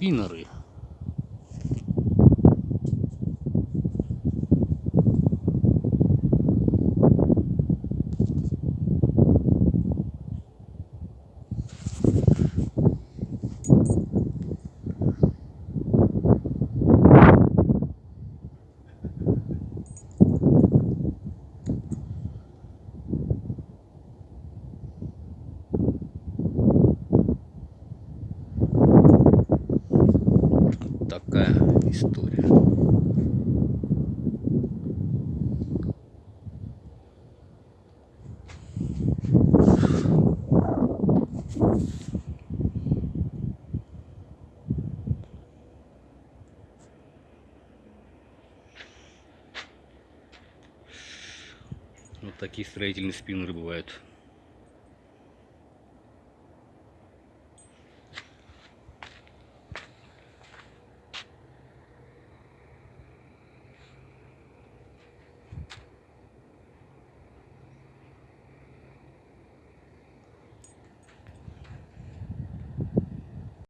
спиннеры. Такая история. Вот такие строительные спиннеры бывают.